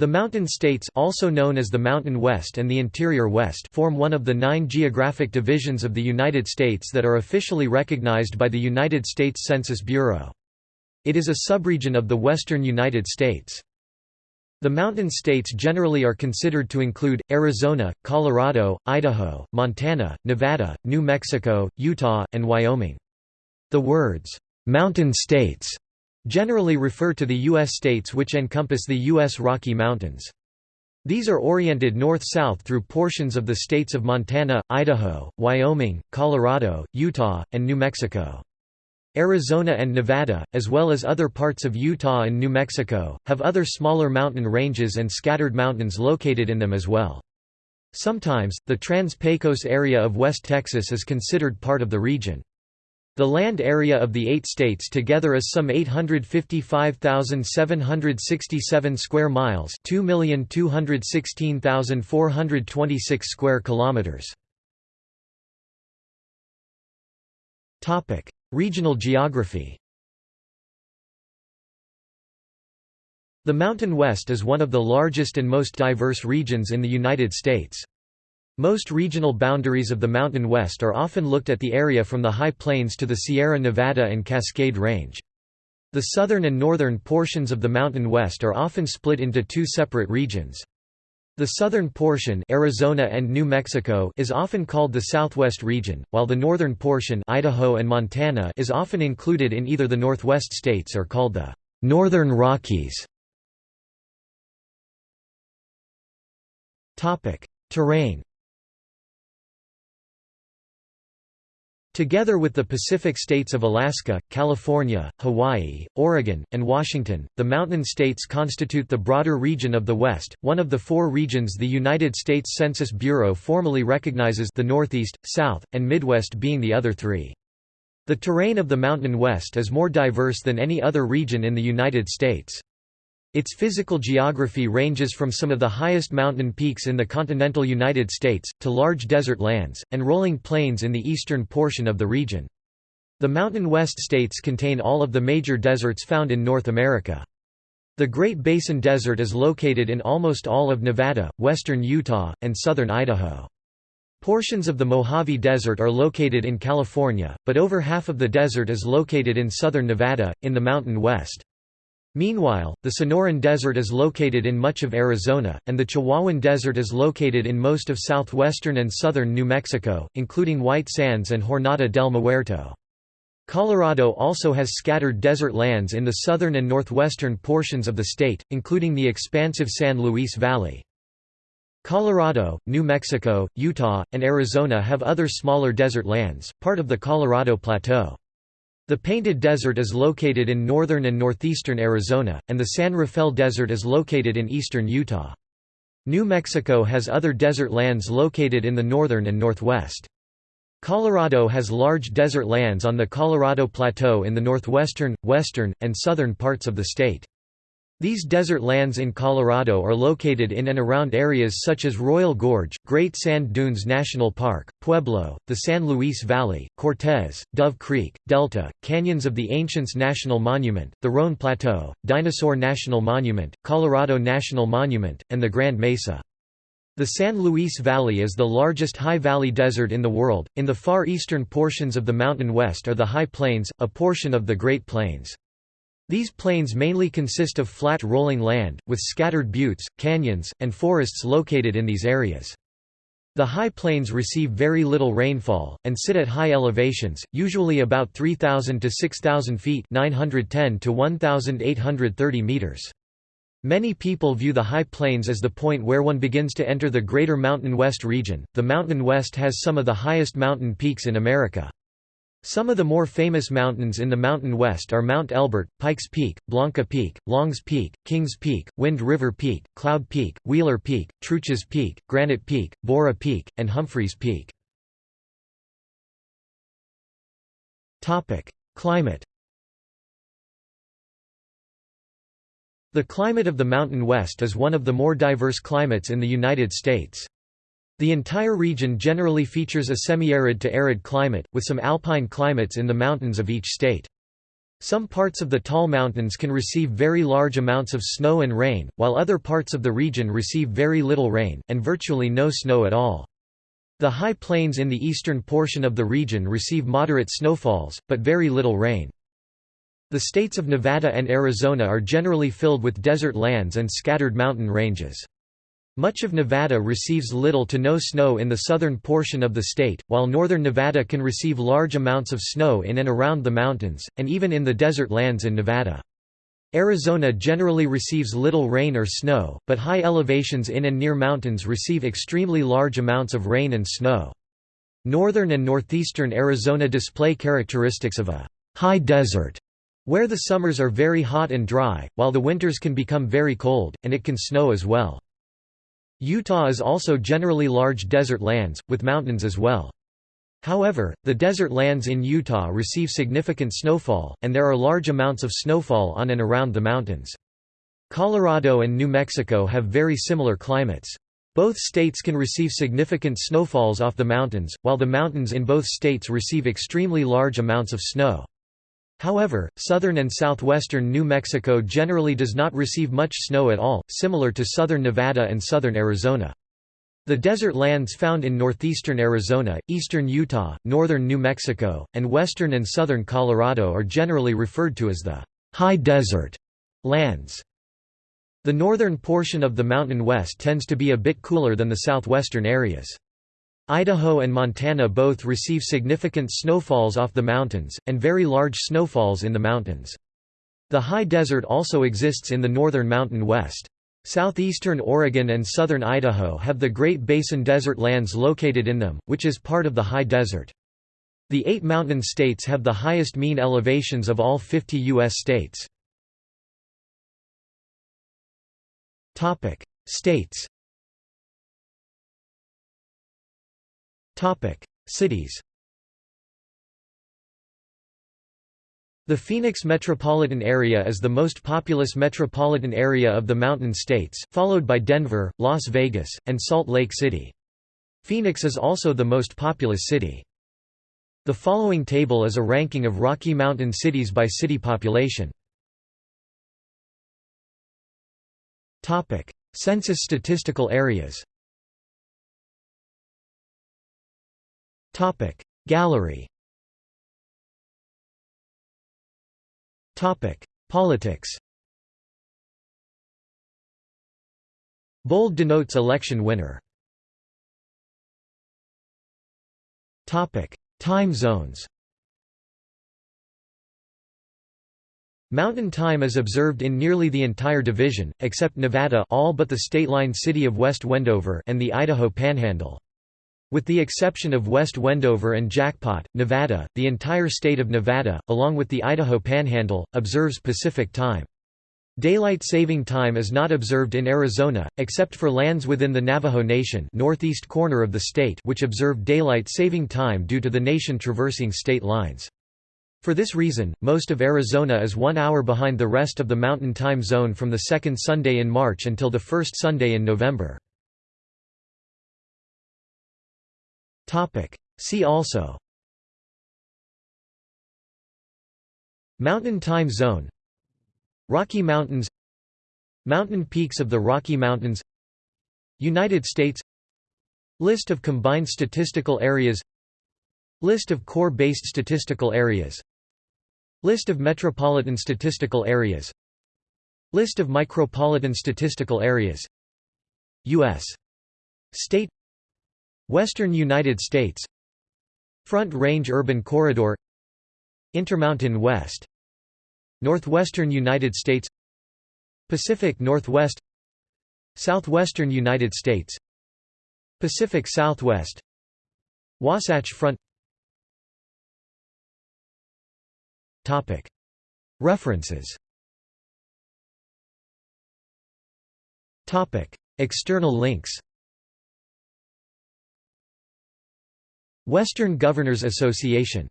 The Mountain States also known as the Mountain West and the Interior West form one of the nine geographic divisions of the United States that are officially recognized by the United States Census Bureau. It is a subregion of the western United States. The mountain states generally are considered to include, Arizona, Colorado, Idaho, Montana, Nevada, New Mexico, Utah, and Wyoming. The words, "'Mountain States' generally refer to the U.S. states which encompass the U.S. Rocky Mountains. These are oriented north-south through portions of the states of Montana, Idaho, Wyoming, Colorado, Utah, and New Mexico. Arizona and Nevada, as well as other parts of Utah and New Mexico, have other smaller mountain ranges and scattered mountains located in them as well. Sometimes, the Trans-Pecos area of West Texas is considered part of the region. The land area of the eight states together is some 855,767 square miles, 2,216,426 square kilometers. Regional geography. The Mountain West is one of the largest and most diverse regions in the United States. Most regional boundaries of the Mountain West are often looked at the area from the High Plains to the Sierra Nevada and Cascade Range. The southern and northern portions of the Mountain West are often split into two separate regions. The southern portion Arizona and New Mexico is often called the Southwest region, while the northern portion Idaho and Montana is often included in either the Northwest states or called the Northern Rockies. Terrain Together with the Pacific states of Alaska, California, Hawaii, Oregon, and Washington, the mountain states constitute the broader region of the West, one of the four regions the United States Census Bureau formally recognizes the Northeast, South, and Midwest being the other three. The terrain of the Mountain West is more diverse than any other region in the United States. Its physical geography ranges from some of the highest mountain peaks in the continental United States, to large desert lands, and rolling plains in the eastern portion of the region. The Mountain West states contain all of the major deserts found in North America. The Great Basin Desert is located in almost all of Nevada, western Utah, and southern Idaho. Portions of the Mojave Desert are located in California, but over half of the desert is located in southern Nevada, in the Mountain West. Meanwhile, the Sonoran Desert is located in much of Arizona, and the Chihuahuan Desert is located in most of southwestern and southern New Mexico, including White Sands and Jornada del Muerto. Colorado also has scattered desert lands in the southern and northwestern portions of the state, including the expansive San Luis Valley. Colorado, New Mexico, Utah, and Arizona have other smaller desert lands, part of the Colorado Plateau. The Painted Desert is located in northern and northeastern Arizona, and the San Rafael Desert is located in eastern Utah. New Mexico has other desert lands located in the northern and northwest. Colorado has large desert lands on the Colorado Plateau in the northwestern, western, and southern parts of the state. These desert lands in Colorado are located in and around areas such as Royal Gorge, Great Sand Dunes National Park, Pueblo, the San Luis Valley, Cortez, Dove Creek, Delta, Canyons of the Ancients National Monument, the Roan Plateau, Dinosaur National Monument, Colorado National Monument, and the Grand Mesa. The San Luis Valley is the largest high valley desert in the world. In the far eastern portions of the Mountain West are the High Plains, a portion of the Great Plains. These plains mainly consist of flat rolling land, with scattered buttes, canyons, and forests located in these areas. The high plains receive very little rainfall, and sit at high elevations, usually about 3,000 to 6,000 feet 910 to 1,830 meters. Many people view the High Plains as the point where one begins to enter the Greater Mountain West region. The Mountain West has some of the highest mountain peaks in America. Some of the more famous mountains in the Mountain West are Mount Elbert, Pikes Peak, Blanca Peak, Longs Peak, Kings Peak, Wind River Peak, Cloud Peak, Wheeler Peak, Truchas Peak, Granite Peak, Borah Peak, and Humphreys Peak. Climate The climate of the Mountain West is one of the more diverse climates in the United States. The entire region generally features a semi-arid to arid climate, with some alpine climates in the mountains of each state. Some parts of the tall mountains can receive very large amounts of snow and rain, while other parts of the region receive very little rain, and virtually no snow at all. The high plains in the eastern portion of the region receive moderate snowfalls, but very little rain. The states of Nevada and Arizona are generally filled with desert lands and scattered mountain ranges. Much of Nevada receives little to no snow in the southern portion of the state, while northern Nevada can receive large amounts of snow in and around the mountains, and even in the desert lands in Nevada. Arizona generally receives little rain or snow, but high elevations in and near mountains receive extremely large amounts of rain and snow. Northern and northeastern Arizona display characteristics of a high desert, where the summers are very hot and dry, while the winters can become very cold, and it can snow as well. Utah is also generally large desert lands, with mountains as well. However, the desert lands in Utah receive significant snowfall, and there are large amounts of snowfall on and around the mountains. Colorado and New Mexico have very similar climates. Both states can receive significant snowfalls off the mountains, while the mountains in both states receive extremely large amounts of snow. However, southern and southwestern New Mexico generally does not receive much snow at all, similar to southern Nevada and southern Arizona. The desert lands found in northeastern Arizona, eastern Utah, northern New Mexico, and western and southern Colorado are generally referred to as the high desert lands. The northern portion of the Mountain West tends to be a bit cooler than the southwestern areas. Idaho and Montana both receive significant snowfalls off the mountains, and very large snowfalls in the mountains. The high desert also exists in the northern Mountain West. Southeastern Oregon and southern Idaho have the Great Basin desert lands located in them, which is part of the high desert. The eight mountain states have the highest mean elevations of all 50 U.S. states. States Cities The Phoenix metropolitan area is the most populous metropolitan area of the Mountain States, followed by Denver, Las Vegas, and Salt Lake City. Phoenix is also the most populous city. The following table is a ranking of Rocky Mountain cities by city population. Census statistical areas Gallery Topic Politics Bold denotes election winner. Topic Time zones Mountain time is observed in nearly the entire division, except Nevada all but the state-line city of West Wendover and the Idaho Panhandle. With the exception of West Wendover and Jackpot, Nevada, the entire state of Nevada, along with the Idaho Panhandle, observes Pacific Time. Daylight saving time is not observed in Arizona, except for lands within the Navajo Nation northeast corner of the state which observe daylight saving time due to the nation traversing state lines. For this reason, most of Arizona is one hour behind the rest of the Mountain Time Zone from the second Sunday in March until the first Sunday in November. Topic. See also. Mountain Time Zone. Rocky Mountains. Mountain peaks of the Rocky Mountains. United States. List of combined statistical areas. List of core-based statistical areas. List of metropolitan statistical areas. List of micropolitan statistical areas. U.S. State Western United States. Front Range Urban Corridor. Intermountain West. Northwestern United States. Pacific Northwest. Southwestern United States. Pacific Southwest. Wasatch Front. References. External links Western Governors Association